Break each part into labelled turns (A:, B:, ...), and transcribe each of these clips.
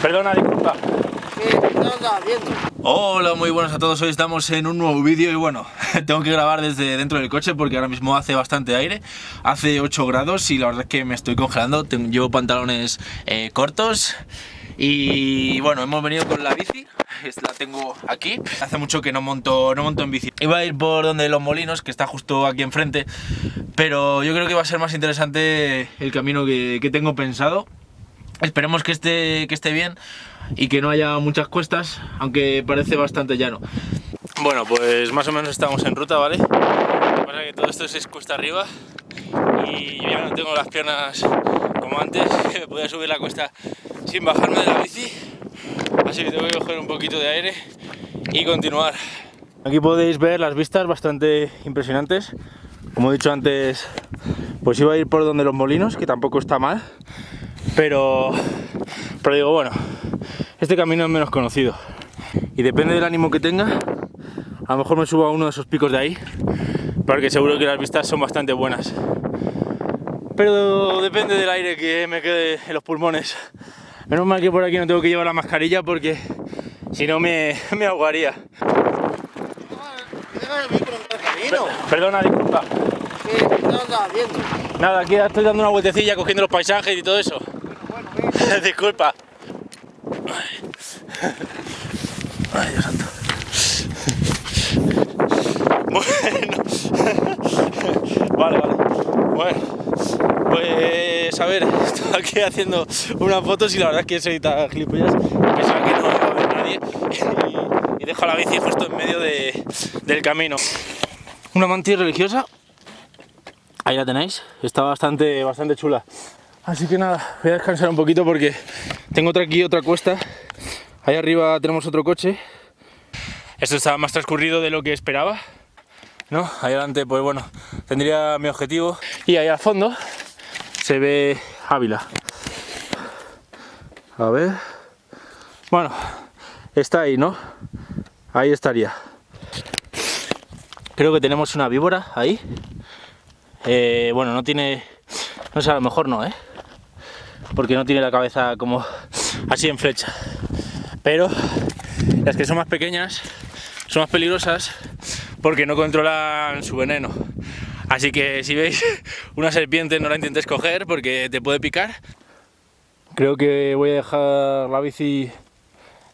A: Perdona, disculpa. Hola, muy buenos a todos. Hoy estamos en un nuevo vídeo y bueno, tengo que grabar desde dentro del coche porque ahora mismo hace bastante aire. Hace 8 grados y la verdad es que me estoy congelando. Tengo, llevo pantalones eh, cortos y bueno, hemos venido con la bici. La tengo aquí. Hace mucho que no monto, no monto en bici. Iba a ir por donde los molinos, que está justo aquí enfrente. Pero yo creo que va a ser más interesante el camino que, que tengo pensado. Esperemos que esté, que esté bien y que no haya muchas cuestas, aunque parece bastante llano. Bueno, pues más o menos estamos en ruta, ¿vale? Lo que pasa es que todo esto es cuesta arriba y yo ya no tengo las piernas como antes, que podía subir la cuesta sin bajarme de la bici. Así que tengo que coger un poquito de aire y continuar. Aquí podéis ver las vistas bastante impresionantes. Como he dicho antes, pues iba a ir por donde los molinos, que tampoco está mal. Pero, pero digo, bueno, este camino es menos conocido. Y depende del ánimo que tenga, a lo mejor me subo a uno de esos picos de ahí, porque seguro que las vistas son bastante buenas. Pero depende del aire que me quede en los pulmones. Menos mal que por aquí no tengo que llevar la mascarilla porque si no me, me ahogaría. Perdona, disculpa.
B: ¿Qué estás haciendo?
A: Nada, aquí estoy dando una vueltecilla cogiendo los paisajes y todo eso. Disculpa. Ay, Dios santo. Bueno. Vale, vale. Bueno. Pues a ver, estoy aquí haciendo unas fotos y la verdad es que soy tan gilipollas pensaba que no iba a ver nadie y, y dejo la bici justo en medio de- del camino. Una mantilla religiosa. Ahí la tenéis. Está bastante, bastante chula. Así que nada, voy a descansar un poquito porque tengo otra aquí otra cuesta. Ahí arriba tenemos otro coche. Esto está más transcurrido de lo que esperaba. ¿No? Ahí adelante, pues bueno, tendría mi objetivo. Y ahí al fondo se ve Ávila. A ver. Bueno, está ahí, ¿no? Ahí estaría. Creo que tenemos una víbora ahí. Eh, bueno, no tiene... No sé, a lo mejor no, ¿eh? Porque no tiene la cabeza como así en flecha. Pero las que son más pequeñas son más peligrosas porque no controlan su veneno. Así que si veis una serpiente no la intentéis coger porque te puede picar. Creo que voy a dejar la bici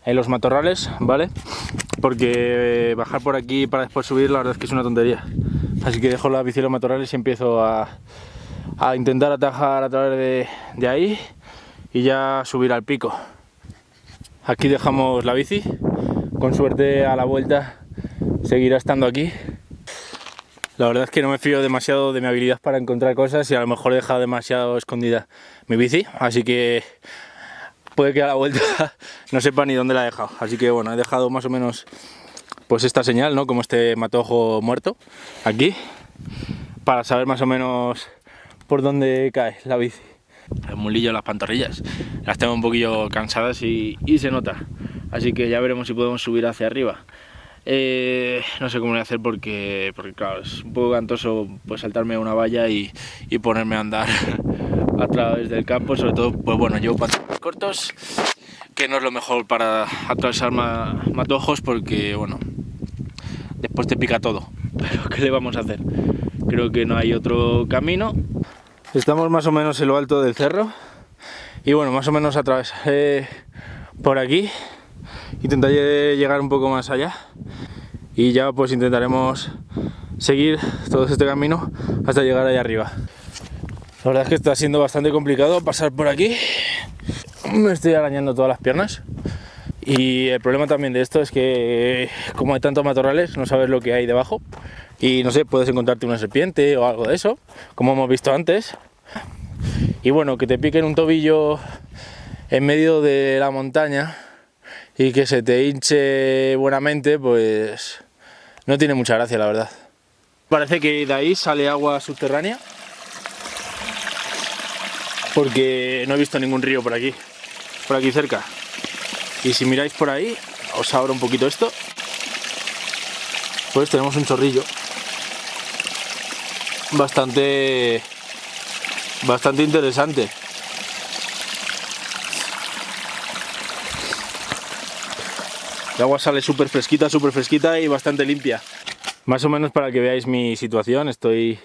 A: en los matorrales, ¿vale? Porque bajar por aquí para después subir la verdad es que es una tontería. Así que dejo la bici en los matorrales y empiezo a, a intentar atajar a través de, de ahí y ya subir al pico. Aquí dejamos la bici, con suerte a la vuelta seguirá estando aquí. La verdad es que no me fío demasiado de mi habilidad para encontrar cosas y a lo mejor he dejado demasiado escondida mi bici, así que puede que a la vuelta no sepa ni dónde la he dejado. Así que bueno, he dejado más o menos pues esta señal, ¿no? Como este matojo muerto aquí, para saber más o menos por dónde cae la bici. El mulillo, las pantorrillas, las tengo un poquillo cansadas y, se nota. Así que ya veremos si podemos subir hacia arriba. Eh, no sé cómo voy a hacer porque, porque claro, es un poco cantoso pues saltarme una valla y, ponerme a andar a través del campo, sobre todo, pues bueno, llevo pantalones cortos, que no es lo mejor para atravesar ma- matojos porque, bueno, después te pica todo. Pero ¿qué le vamos a hacer? Creo que no hay otro camino. Estamos más o menos en lo alto del cerro y bueno, más o menos atravesaré por aquí. Intentaré llegar un poco más allá y ya pues intentaremos seguir todo este camino hasta llegar allá arriba. La verdad es que está siendo bastante complicado pasar por aquí. Me estoy arañando todas las piernas. Y el problema también de esto es que como hay tantos matorrales no sabes lo que hay debajo. Y no sé, puedes encontrarte una serpiente o algo de eso, como hemos visto antes. Y bueno, que te piquen un tobillo en medio de la montaña y que se te hinche buenamente, pues no tiene mucha gracia, la verdad. Parece que de ahí sale agua subterránea. Porque no he visto ningún río por aquí, por aquí cerca. Y si miráis por ahí, os abro un poquito esto, pues tenemos un chorrillo bastante bastante interesante. El agua sale súper fresquita, súper fresquita y bastante limpia. Más o menos para que veáis mi situación, estoy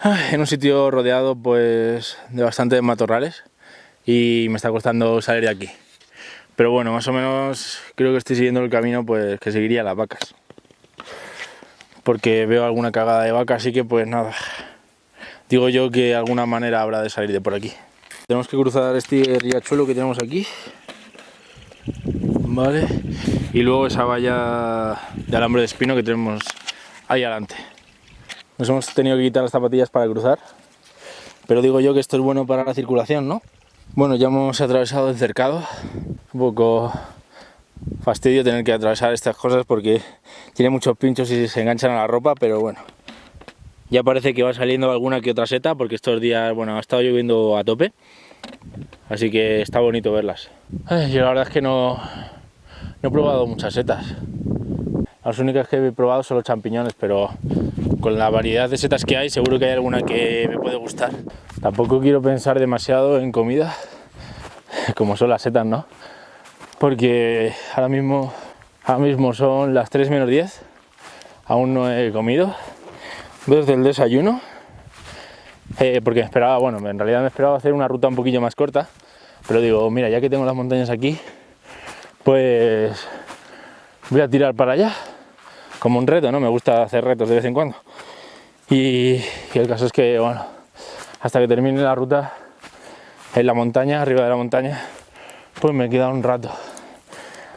A: ah, en un sitio rodeado pues de bastantes matorrales y me está costando salir de aquí. Pero bueno, más o menos creo que estoy siguiendo el camino pues que seguiría las vacas. Porque veo alguna cagada de vaca, así que pues nada, Digo yo que alguna manera habrá de salir de por aquí. Tenemos que cruzar este riachuelo que tenemos aquí. Vale. Y luego esa valla de alambre de espino que tenemos ahí adelante. Nos hemos tenido que quitar las zapatillas para cruzar. Pero digo yo que esto es bueno para la circulación, ¿no? Bueno, ya hemos atravesado el cercado. Un poco fastidio tener que atravesar estas cosas porque tiene muchos pinchos y se enganchan a la ropa, pero bueno. Ya parece que va saliendo alguna que otra seta porque estos días, bueno, ha estado lloviendo a tope. Así que está bonito verlas. yo la verdad es que no, no he probado muchas setas. Las únicas que he probado son los champiñones, pero con la variedad de setas que hay seguro que hay alguna que me puede gustar. Tampoco quiero pensar demasiado en comida, como son las setas, ¿no? Porque ahora mismo, ahora mismo son las 3 menos 10, aún no he comido desde el desayuno, eh, porque me esperaba, bueno, en realidad me esperaba hacer una ruta un poquillo más corta, pero digo, mira, ya que tengo las montañas aquí, pues voy a tirar para allá, como un reto, ¿no? Me gusta hacer retos de vez en cuando. Y, y el caso es que, bueno, hasta que termine la ruta en la montaña, arriba de la montaña, pues me queda un rato.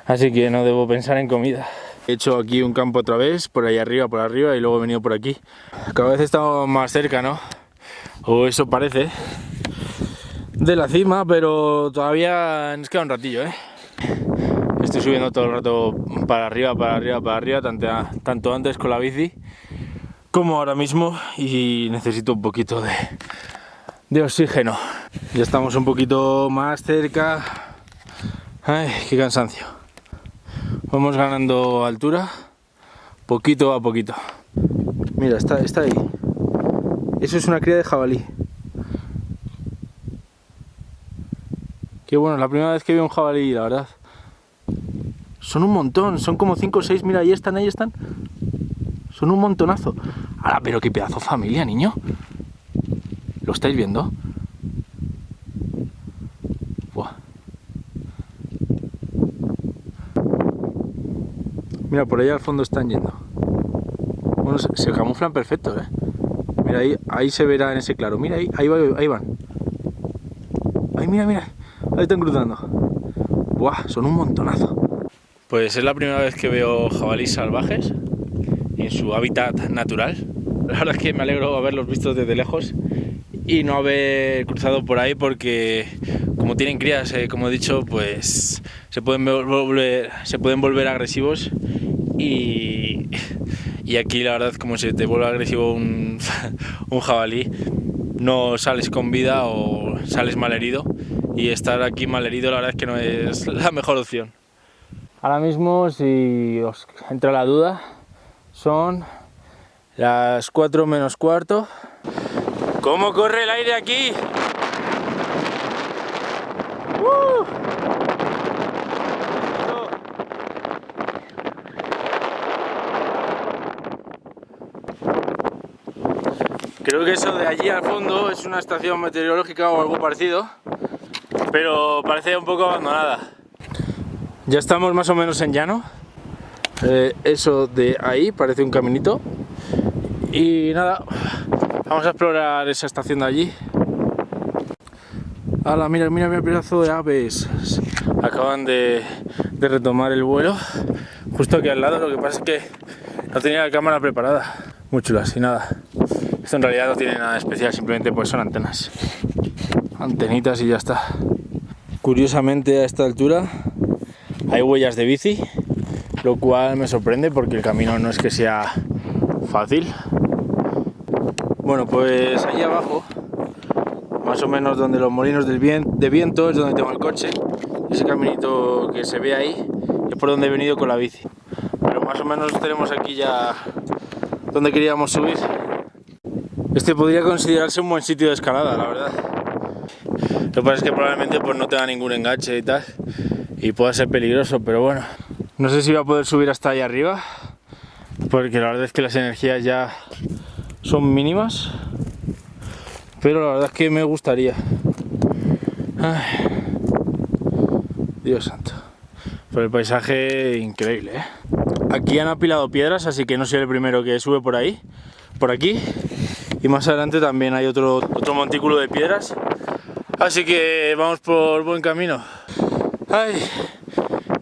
A: Así que no debo pensar en comida. He hecho aquí un campo otra vez, por ahí arriba, por arriba, y luego he venido por aquí. Cada vez estamos más cerca, ¿no? O eso parece. De la cima, pero todavía nos queda un ratillo, ¿eh? Estoy subiendo todo el rato para arriba, para arriba, para arriba, tanto, antes con la bici como ahora mismo y necesito un poquito de oxígeno. Ya estamos un poquito más cerca. Ay, qué cansancio. Vamos ganando altura, poquito a poquito. Mira, está, está ahí. Eso es una cría de jabalí. Qué bueno, la primera vez que veo un jabalí, la verdad. Son un montón, son como 5 o 6, mira, ahí están, ahí están. Son un montonazo. Ahora, pero qué pedazo familia, niño. ¿Lo estáis viendo? Mira, por ahí al fondo están yendo. Bueno, se, camuflan perfectos, ¿eh? Mira, ahí, ahí se verá en ese claro. Mira, ahí, ahí, ahí van. Ahí, mira, mira. Ahí están cruzando. Buah, son un montonazo. Pues es la primera vez que veo jabalíes salvajes en su hábitat natural. La verdad es que me alegro haberlos visto desde lejos y no haber cruzado por ahí porque como tienen crías, eh, como he dicho, pues se pueden volver, se pueden volver agresivos y, y aquí la verdad como se te vuelve agresivo un, un jabalí no sales con vida o sales mal herido y estar aquí mal herido la verdad es que no es la mejor opción. Ahora mismo si os entra la duda son las 4 menos cuarto. ¿Cómo corre el aire aquí? Creo que eso de allí al fondo es una estación meteorológica o algo parecido, pero parece un poco abandonada. Ya estamos más o menos en llano. Eh, eso de ahí parece un caminito. Y nada, vamos a explorar esa estación de allí. ¡Hala! Mira, mira, mira pedazo de aves. Acaban de, de retomar el vuelo. Justo aquí al lado, lo que pasa es que no tenía la cámara preparada. Muy chulas y nada. Esto en realidad no tiene nada especial, simplemente pues son antenas. Antenitas y ya está. Curiosamente a esta altura hay huellas de bici, lo cual me sorprende porque el camino no es que sea fácil. Bueno, pues ahí abajo, más o menos donde los molinos de viento es donde tengo el coche. Ese caminito que se ve ahí es por donde he venido con la bici. Pero más o menos tenemos aquí ya donde queríamos subir. Este podría considerarse un buen sitio de escalada, la verdad. Lo que pasa es que probablemente pues, no tenga ningún enganche y tal, y pueda ser peligroso, pero bueno, No sé si voy a poder subir hasta ahí arriba, porque la verdad es que las energías ya son mínimas, pero la verdad es que me gustaría. Dios santo. Pero el paisaje increíble, ¿eh? Aquí han apilado piedras, así que no soy el primero que sube por ahí, por aquí. Y más adelante también hay otro, otro montículo de piedras. Así que vamos por buen camino. ¡Ay!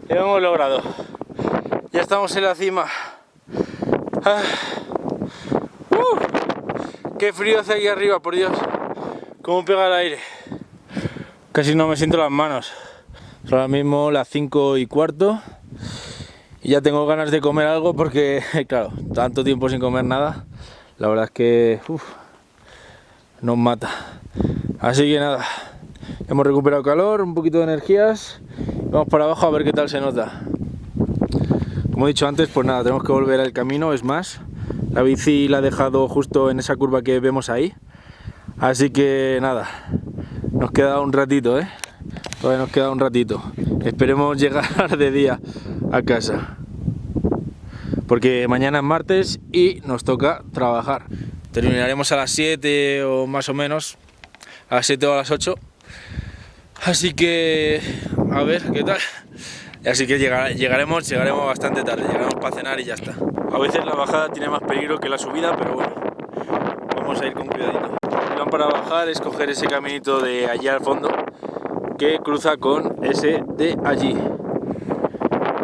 A: Lo hemos logrado. Ya estamos en la cima. ¡Ah! ¡Uh! ¡Qué frío hace aquí arriba, por Dios! ¿Cómo pega el aire? Casi no me siento las manos. Ahora mismo las 5 y cuarto. Y ya tengo ganas de comer algo porque, claro, tanto tiempo sin comer nada. La verdad es que nos mata. Así que nada, hemos recuperado calor, un poquito de energías. Vamos para abajo a ver qué tal se nota. Como he dicho antes, pues nada, tenemos que volver al camino, es más. La bici la he dejado justo en esa curva que vemos ahí. Así que nada, nos queda un ratito, ¿eh? Todavía nos queda un ratito. Esperemos llegar de día a casa. Porque mañana es martes y nos toca trabajar. Terminaremos a las 7 o más o menos. A las 7 o a las 8. Así que... A ver, ¿qué tal? Así que llegaremos, llegaremos bastante tarde. Llegaremos para cenar y ya está. A veces la bajada tiene más peligro que la subida, pero bueno. Vamos a ir con cuidadito. El plan para bajar es coger ese caminito de allá al fondo que cruza con ese de allí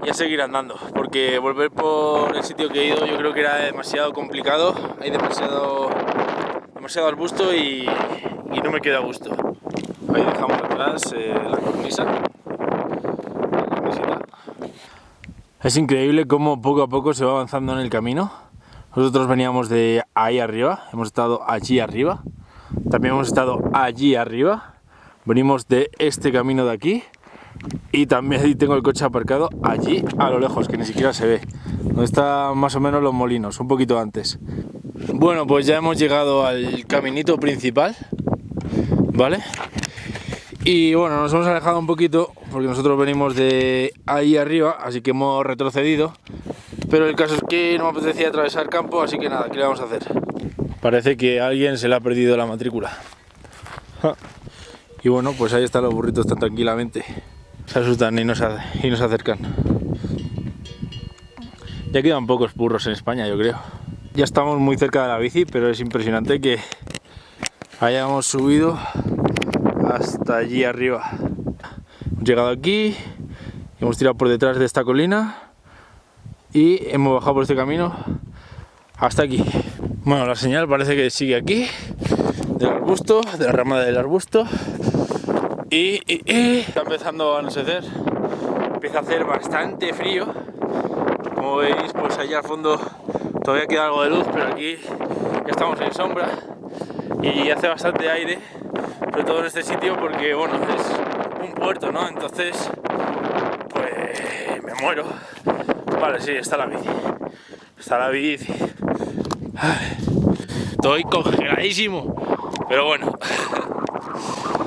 A: y a seguir andando porque volver por el sitio que he ido yo creo que era demasiado complicado hay demasiado demasiado arbusto y, y no me queda gusto. Ahí dejamos atrás eh, la cornisa es increíble cómo poco a poco se va avanzando en el camino. Nosotros veníamos de ahí arriba hemos estado allí arriba. También hemos estado allí arriba. Venimos de este camino de aquí y también tengo el coche aparcado allí a lo lejos, que ni siquiera se ve donde están más o menos los molinos, un poquito antes bueno, pues ya hemos llegado al caminito principal ¿vale? y bueno, nos hemos alejado un poquito porque nosotros venimos de ahí arriba, así que hemos retrocedido pero el caso es que no me apetecía atravesar campo, así que nada, ¿qué le vamos a hacer? Parece que a alguien se le ha perdido la matrícula y bueno, pues ahí están los burritos tan tranquilamente. Se asustan y nos, y nos acercan. Ya quedan pocos burros en España, yo creo. Ya estamos muy cerca de la bici, pero es impresionante que hayamos subido hasta allí arriba. Hemos llegado aquí, hemos tirado por detrás de esta colina y hemos bajado por este camino hasta aquí. Bueno, la señal parece que sigue aquí, del arbusto, de la rama del arbusto. Y, está empezando a anochecer, empieza a hacer bastante frío. Como veis, pues allá al fondo todavía queda algo de luz, pero aquí ya estamos en sombra y hace bastante aire, sobre todo en este sitio porque, bueno, es un puerto, ¿no? Entonces, pues me muero. Vale, sí, está la bici. Está la bici. estoy congeladísimo, pero bueno,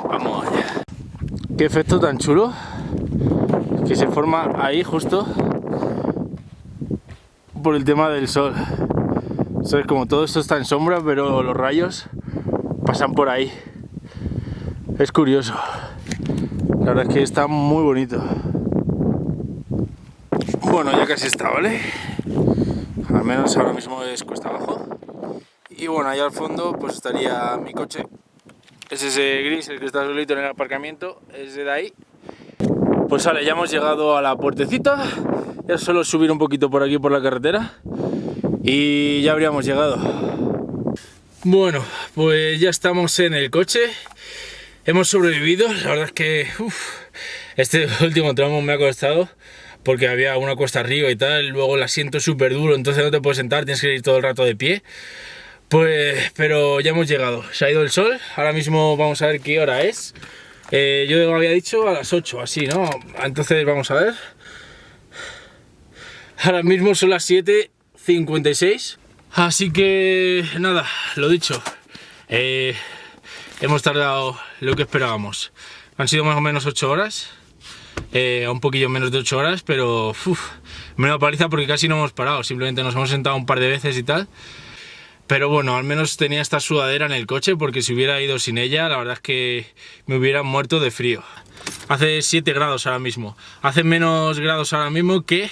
A: vamos allá. Qué efecto tan chulo que se forma ahí justo por el tema del sol. ¿Sabes? Como todo esto está en sombra, pero los rayos pasan por ahí. Es curioso. La verdad es que está muy bonito. Bueno, ya casi está, ¿vale? Al menos ahora mismo es cuesta abajo. Y bueno, allá al fondo pues estaría mi coche es ese gris el que está solito en el aparcamiento, es de ahí. Pues vale, ya hemos llegado a la puertecita, ya solo subir un poquito por aquí por la carretera y ya habríamos llegado. Bueno, pues ya estamos en el coche, hemos sobrevivido, la verdad es que este último tramo me ha costado porque había una cuesta arriba y tal, luego el asiento súper duro, entonces no te puedes sentar, tienes que ir todo el rato de pie. Pues, pero ya hemos llegado, se ha ido el sol, ahora mismo vamos a ver qué hora es. Eh, yo había dicho a las 8, así, ¿no? Entonces vamos a ver. Ahora mismo son las 7.56, así que nada, lo dicho. Eh, hemos tardado lo que esperábamos. Han sido más o menos 8 horas, eh, un poquillo menos de 8 horas, pero Menuda paliza porque casi no hemos parado, simplemente nos hemos sentado un par de veces y tal. Pero bueno, al menos tenía esta sudadera en el coche porque si hubiera ido sin ella, la verdad es que me hubiera muerto de frío. Hace 7 grados ahora mismo. Hace menos grados ahora mismo que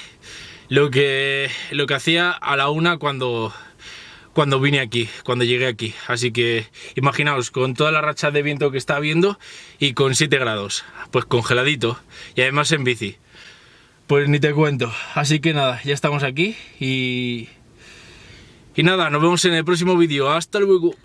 A: lo que, lo que hacía a la una cuando, cuando vine aquí, cuando llegué aquí. Así que imaginaos, con toda la racha de viento que está habiendo y con 7 grados, pues congeladito y además en bici. Pues ni te cuento. Así que nada, ya estamos aquí y... Y nada, nos vemos en el próximo vídeo. Hasta luego.